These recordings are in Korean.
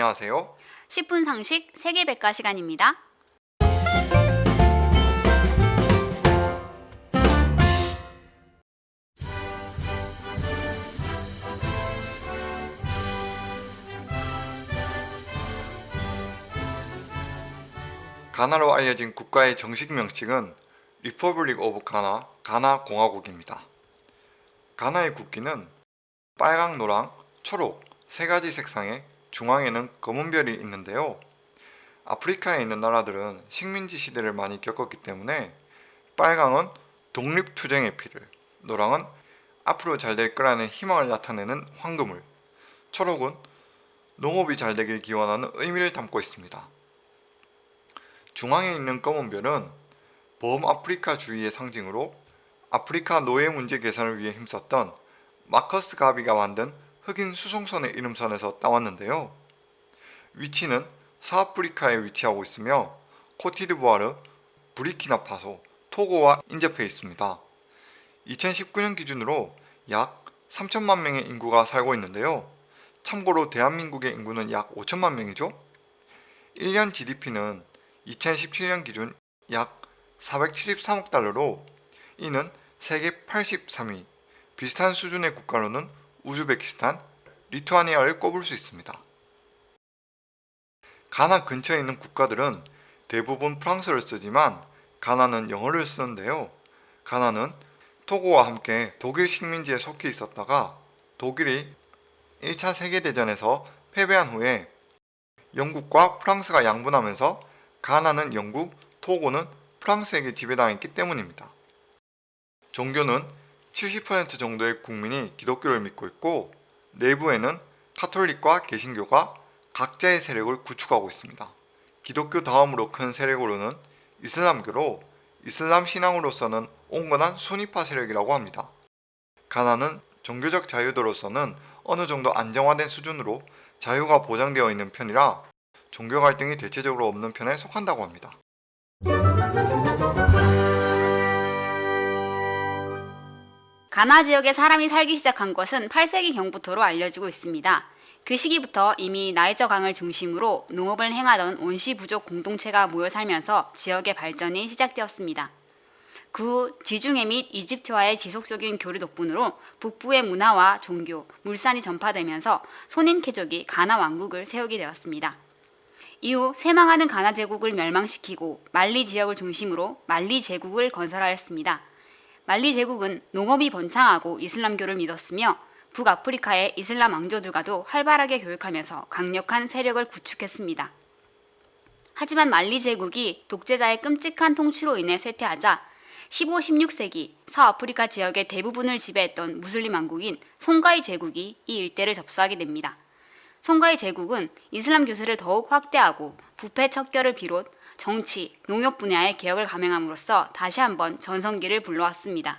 안녕하세요. 10분 상식 세계백과 시간입니다. 가나로 알려진 국가의 정식 명칭은 Republic of Ghana, 가나 공화국입니다. 가나의 국기는 빨강, 노랑, 초록 세 가지 색상의 중앙에는 검은 별이 있는데요. 아프리카에 있는 나라들은 식민지 시대를 많이 겪었기 때문에 빨강은 독립투쟁의 피를, 노랑은 앞으로 잘 될 거라는 희망을 나타내는 황금을, 초록은 농업이 잘 되길 기원하는 의미를 담고 있습니다. 중앙에 있는 검은 별은 범아프리카 주의의 상징으로 아프리카 노예 문제 개선을 위해 힘썼던 마커스 가비가 만든 흑인 수송선의 이름선에서 따왔는데요. 위치는 서아프리카에 위치하고 있으며 코티드부아르, 브리키나파소, 토고와 인접해 있습니다. 2019년 기준으로 약 3천만 명의 인구가 살고 있는데요. 참고로 대한민국의 인구는 약 5천만 명이죠. 1년 GDP는 2017년 기준 약 473억 달러로 이는 세계 83위, 비슷한 수준의 국가로는 우즈베키스탄, 리투아니아를 꼽을 수 있습니다. 가나 근처에 있는 국가들은 대부분 프랑스를 쓰지만 가나는 영어를 쓰는데요. 가나는 토고와 함께 독일 식민지에 속해 있었다가 독일이 1차 세계대전에서 패배한 후에 영국과 프랑스가 양분하면서 가나는 영국, 토고는 프랑스에게 지배당했기 때문입니다. 종교는 70% 정도의 국민이 기독교를 믿고 있고 내부에는 카톨릭과 개신교가 각자의 세력을 구축하고 있습니다. 기독교 다음으로 큰 세력으로는 이슬람교로 이슬람 신앙으로서는 온건한 순위파 세력이라고 합니다. 가나는 종교적 자유도로서는 어느 정도 안정화된 수준으로 자유가 보장되어 있는 편이라 종교 갈등이 대체적으로 없는 편에 속한다고 합니다. 가나 지역에 사람이 살기 시작한 것은 8세기 경부터로 알려지고 있습니다. 그 시기부터 이미 나이저 강을 중심으로 농업을 행하던 온시 부족 공동체가 모여 살면서 지역의 발전이 시작되었습니다. 그 후 지중해 및 이집트와의 지속적인 교류 덕분으로 북부의 문화와 종교, 물산이 전파되면서 소닌케족이 가나 왕국을 세우게 되었습니다. 이후 쇠망하는 가나 제국을 멸망시키고 말리 지역을 중심으로 말리 제국을 건설하였습니다. 말리 제국은 농업이 번창하고 이슬람교를 믿었으며 북아프리카의 이슬람 왕조들과도 활발하게 교육하면서 강력한 세력을 구축했습니다. 하지만 말리 제국이 독재자의 끔찍한 통치로 인해 쇠퇴하자 15, 16세기 서아프리카 지역의 대부분을 지배했던 무슬림 왕국인 송가이 제국이 이 일대를 접수하게 됩니다. 송가이 제국은 이슬람 교세를 더욱 확대하고 부패 척결을 비롯 정치, 농업 분야의 개혁을 감행함으로써 다시 한번 전성기를 불러왔습니다.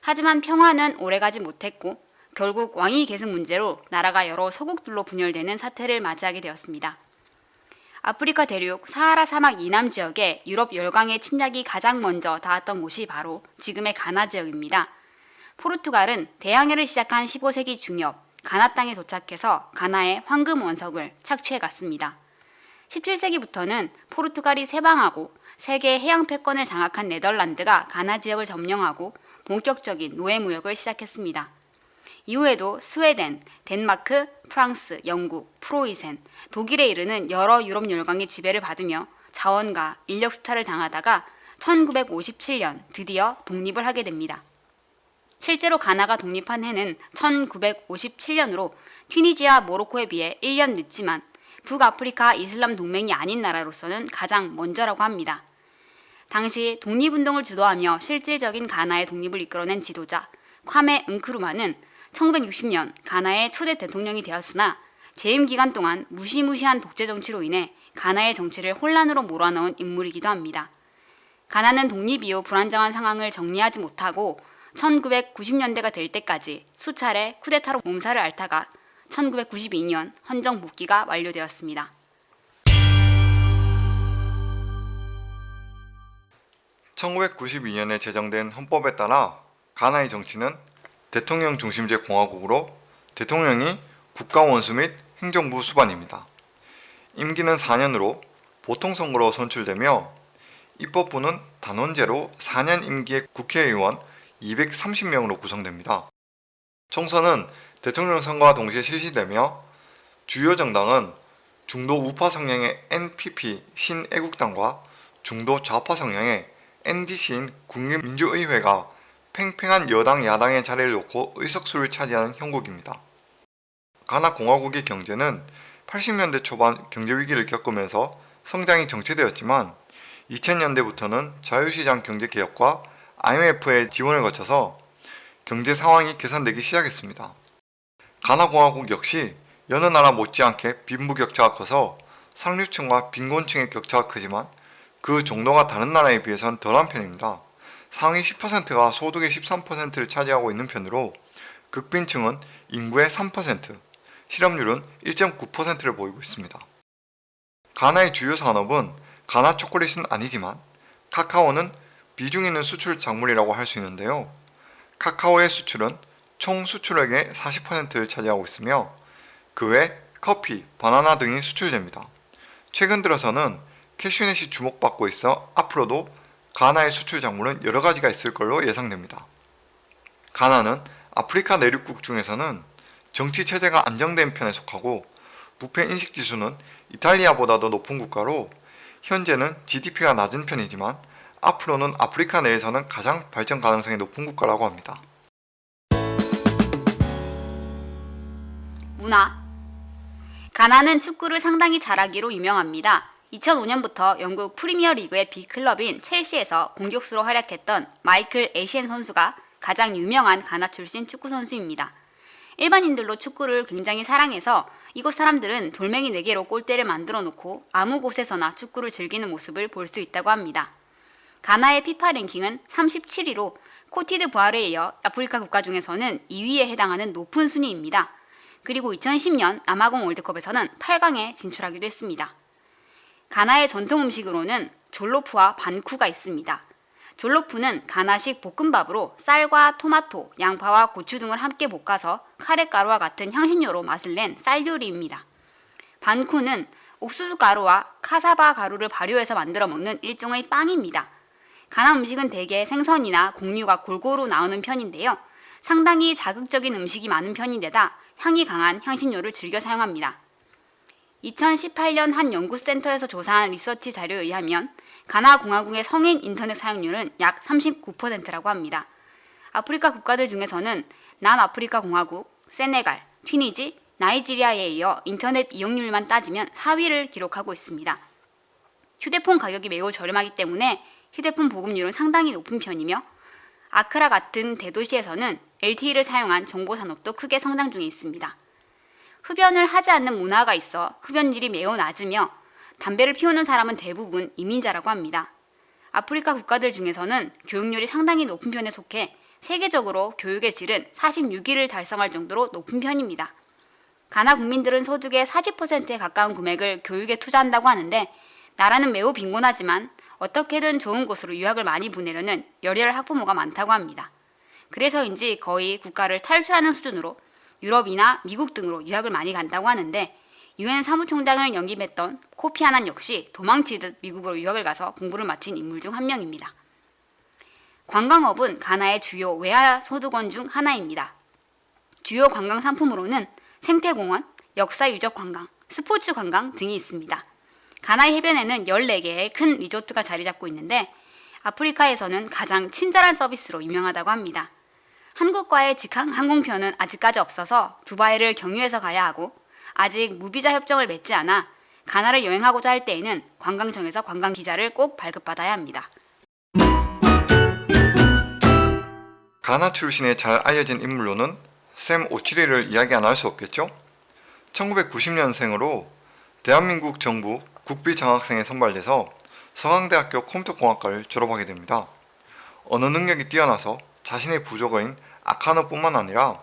하지만 평화는 오래가지 못했고 결국 왕위 계승 문제로 나라가 여러 소국들로 분열되는 사태를 맞이하게 되었습니다. 아프리카 대륙 사하라 사막 이남 지역에 유럽 열강의 침략이 가장 먼저 닿았던 곳이 바로 지금의 가나 지역입니다. 포르투갈은 대항해를 시작한 15세기 중엽 가나 땅에 도착해서 가나의 황금 원석을 착취해 갔습니다. 17세기부터는 포르투갈이 세방하고 세계 해양 패권을 장악한 네덜란드가 가나 지역을 점령하고 본격적인 노예 무역을 시작했습니다. 이후에도 스웨덴, 덴마크, 프랑스, 영국, 프로이센, 독일에 이르는 여러 유럽 열강의 지배를 받으며 자원과 인력 수탈을 당하다가 1957년 드디어 독립을 하게 됩니다. 실제로 가나가 독립한 해는 1957년으로 튀니지와 모로코에 비해 1년 늦지만 북아프리카 이슬람 동맹이 아닌 나라로서는 가장 먼저라고 합니다. 당시 독립운동을 주도하며 실질적인 가나의 독립을 이끌어낸 지도자 콰메 응크루마는 1960년 가나의 초대 대통령이 되었으나 재임 기간 동안 무시무시한 독재 정치로 인해 가나의 정치를 혼란으로 몰아넣은 인물이기도 합니다. 가나는 독립 이후 불안정한 상황을 정리하지 못하고 1990년대가 될 때까지 수차례 쿠데타로 몸살을 앓다가 1992년 헌정 복귀가 완료되었습니다. (1992년에) 제정된 헌법에 따라 가나의 정치는 대통령 중심제 공화국으로 대통령이 국가 원수 및 행정부 수반입니다. 임기는 4년으로 보통 선거로 선출되며 입법부는 단원제로 4년 임기의 국회의원 230명으로 구성됩니다. 총선은 대통령 선거와 동시에 실시되며 주요 정당은 중도 우파 성향의 NPP 신애국당과 중도 좌파 성향의 NDC인 국민민주의회가 팽팽한 여당 야당의 자리를 놓고 의석수를 차지하는 형국입니다. 가나 공화국의 경제는 80년대 초반 경제 위기를 겪으면서 성장이 정체되었지만 2000년대부터는 자유시장 경제 개혁과 IMF의 지원을 거쳐서 경제 상황이 개선되기 시작했습니다. 가나 공화국 역시 여느 나라 못지않게 빈부격차가 커서 상류층과 빈곤층의 격차가 크지만 그 정도가 다른 나라에 비해선 덜한 편입니다. 상위 10%가 소득의 13%를 차지하고 있는 편으로 극빈층은 인구의 3%, 실업률은 1.9%를 보이고 있습니다. 가나의 주요 산업은 가나 초콜릿은 아니지만 카카오는 비중 있는 수출 작물이라고 할 수 있는데요. 카카오의 수출은 총 수출액의 40%를 차지하고 있으며 그 외 커피, 바나나 등이 수출됩니다. 최근 들어서는 캐슈넷이 주목받고 있어 앞으로도 가나의 수출 작물은 여러 가지가 있을 걸로 예상됩니다. 가나는 아프리카 내륙국 중에서는 정치 체제가 안정된 편에 속하고 부패 인식 지수는 이탈리아보다도 높은 국가로 현재는 GDP가 낮은 편이지만 앞으로는 아프리카 내에서는 가장 발전 가능성이 높은 국가라고 합니다. 문화 가나는 축구를 상당히 잘하기로 유명합니다. 2005년부터 영국 프리미어 리그의 big클럽인 첼시에서 공격수로 활약했던 마이클 에시엔 선수가 가장 유명한 가나 출신 축구 선수입니다. 일반인들도 축구를 굉장히 사랑해서 이곳 사람들은 돌멩이 4개로 골대를 만들어 놓고 아무 곳에서나 축구를 즐기는 모습을 볼 수 있다고 합니다. 가나의 피파 랭킹은 37위로 코트디부아르에 이어 아프리카 국가 중에서는 2위에 해당하는 높은 순위입니다. 그리고 2010년 남아공 월드컵에서는 8강에 진출하기도 했습니다. 가나의 전통 음식으로는 졸로프와 반쿠가 있습니다. 졸로프는 가나식 볶음밥으로 쌀과 토마토, 양파와 고추 등을 함께 볶아서 카레가루와 같은 향신료로 맛을 낸 쌀 요리입니다. 반쿠는 옥수수 가루와 카사바 가루를 발효해서 만들어 먹는 일종의 빵입니다. 가나 음식은 대개 생선이나 곡류가 골고루 나오는 편인데요. 상당히 자극적인 음식이 많은 편인데다 향이 강한 향신료를 즐겨 사용합니다. 2018년 한 연구센터에서 조사한 리서치 자료에 의하면 가나 공화국의 성인 인터넷 사용률은 약 39%라고 합니다. 아프리카 국가들 중에서는 남아프리카 공화국, 세네갈, 튀니지, 나이지리아에 이어 인터넷 이용률만 따지면 4위를 기록하고 있습니다. 휴대폰 가격이 매우 저렴하기 때문에 휴대폰 보급률은 상당히 높은 편이며 아크라 같은 대도시에서는 LTE를 사용한 정보 산업도 크게 성장 중에 있습니다. 흡연을 하지 않는 문화가 있어 흡연율이 매우 낮으며 담배를 피우는 사람은 대부분 이민자라고 합니다. 아프리카 국가들 중에서는 교육률이 상당히 높은 편에 속해 세계적으로 교육의 질은 46위를 달성할 정도로 높은 편입니다. 가나 국민들은 소득의 40%에 가까운 금액을 교육에 투자한다고 하는데 나라는 매우 빈곤하지만 어떻게든 좋은 곳으로 유학을 많이 보내려는 열혈 학부모가 많다고 합니다. 그래서인지 거의 국가를 탈출하는 수준으로 유럽이나 미국 등으로 유학을 많이 간다고 하는데 유엔 사무총장을 영입했던 코피 아난 역시 도망치듯 미국으로 유학을 가서 공부를 마친 인물 중 한 명입니다. 관광업은 가나의 주요 외화 소득원 중 하나입니다. 주요 관광 상품으로는 생태공원, 역사유적 관광, 스포츠 관광 등이 있습니다. 가나의 해변에는 14개의 큰 리조트가 자리 잡고 있는데 아프리카에서는 가장 친절한 서비스로 유명하다고 합니다. 한국과의 직항 항공편은 아직까지 없어서 두바이를 경유해서 가야 하고 아직 무비자 협정을 맺지 않아 가나를 여행하고자 할 때에는 관광청에서 관광 비자를 꼭 발급받아야 합니다. 가나 출신의 잘 알려진 인물로는 샘 오치리를 이야기 안 할 수 없겠죠? 1990년생으로 대한민국 정부 국비 장학생에 선발돼서 서강대학교 컴퓨터공학과를 졸업하게 됩니다. 언어 능력이 뛰어나서 자신의 부족어인 아카노뿐만 아니라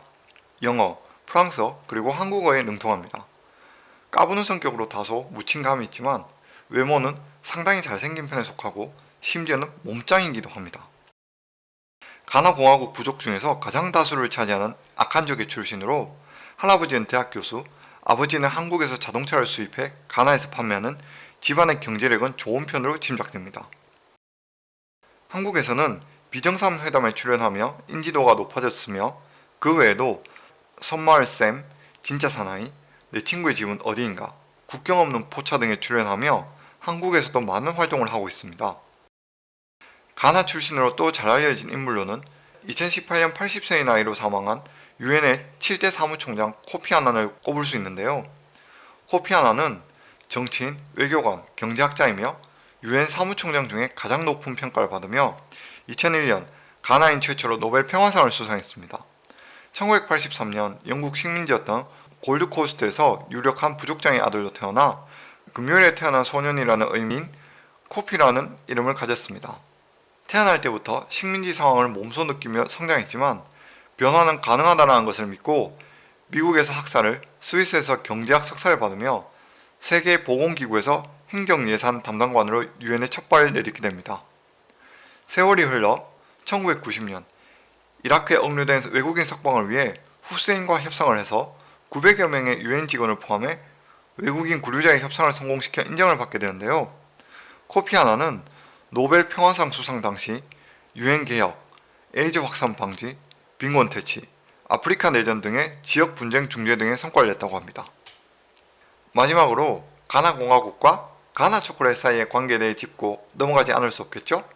영어, 프랑스어, 그리고 한국어에 능통합니다. 까부는 성격으로 다소 묻힌 감이 있지만 외모는 상당히 잘생긴 편에 속하고 심지어는 몸짱이기도 합니다. 가나 공화국 부족 중에서 가장 다수를 차지하는 아칸족의 출신으로 할아버지는 대학 교수, 아버지는 한국에서 자동차를 수입해 가나에서 판매하는 집안의 경제력은 좋은 편으로 짐작됩니다. 한국에서는 비정상 회담에 출연하며 인지도가 높아졌으며 그 외에도 선마을쌤, 진짜 사나이, 내 친구의 집은 어디인가, 국경 없는 포차 등에 출연하며 한국에서도 많은 활동을 하고 있습니다. 가나 출신으로 또 잘 알려진 인물로는 2018년 80세의 나이로 사망한 유엔의 7대 사무총장 코피 아난을 꼽을 수 있는데요. 코피 아난은 정치인, 외교관, 경제학자이며 유엔 사무총장 중에 가장 높은 평가를 받으며 2001년 가나인 최초로 노벨 평화상을 수상했습니다. 1983년 영국 식민지였던 골드코스트에서 유력한 부족장의 아들로 태어나 금요일에 태어난 소년이라는 의미인 코피라는 이름을 가졌습니다. 태어날 때부터 식민지 상황을 몸소 느끼며 성장했지만 변화는 가능하다는 것을 믿고 미국에서 학사를 스위스에서 경제학 석사를 받으며 세계보건기구에서 행정예산 담당관으로 유엔에 첫 발을 내딛게 됩니다. 세월이 흘러 1990년 이라크에 억류된 외국인 석방을 위해 후세인과 협상을 해서 900여 명의 유엔 직원을 포함해 외국인 구류자의 협상을 성공시켜 인정을 받게 되는데요. 코피 아난은 노벨 평화상 수상 당시 유엔 개혁, 에이즈 확산 방지, 빈곤 퇴치, 아프리카 내전 등의 지역 분쟁 중재 등의 성과를 냈다고 합니다. 마지막으로 가나 공화국과 가나 초콜릿 사이의 관계에 대해 짚고 넘어가지 않을 수 없겠죠?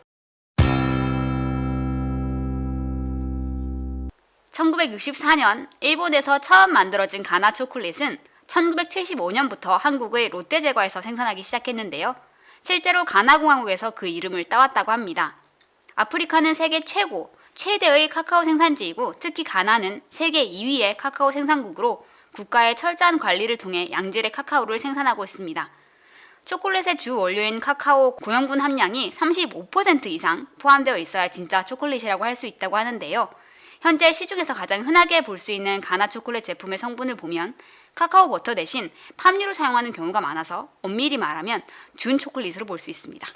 1964년 일본에서 처음 만들어진 가나 초콜릿은 1975년부터 한국의 롯데제과에서 생산하기 시작했는데요. 실제로 가나공화국에서 그 이름을 따왔다고 합니다. 아프리카는 세계 최고, 최대의 카카오 생산지이고 특히 가나는 세계 2위의 카카오 생산국으로 국가의 철저한 관리를 통해 양질의 카카오를 생산하고 있습니다. 초콜릿의 주 원료인 카카오 고형분 함량이 35% 이상 포함되어 있어야 진짜 초콜릿이라고 할 수 있다고 하는데요. 현재 시중에서 가장 흔하게 볼 수 있는 가나 초콜릿 제품의 성분을 보면 카카오 버터 대신 팜유를 사용하는 경우가 많아서 엄밀히 말하면 준 초콜릿으로 볼 수 있습니다.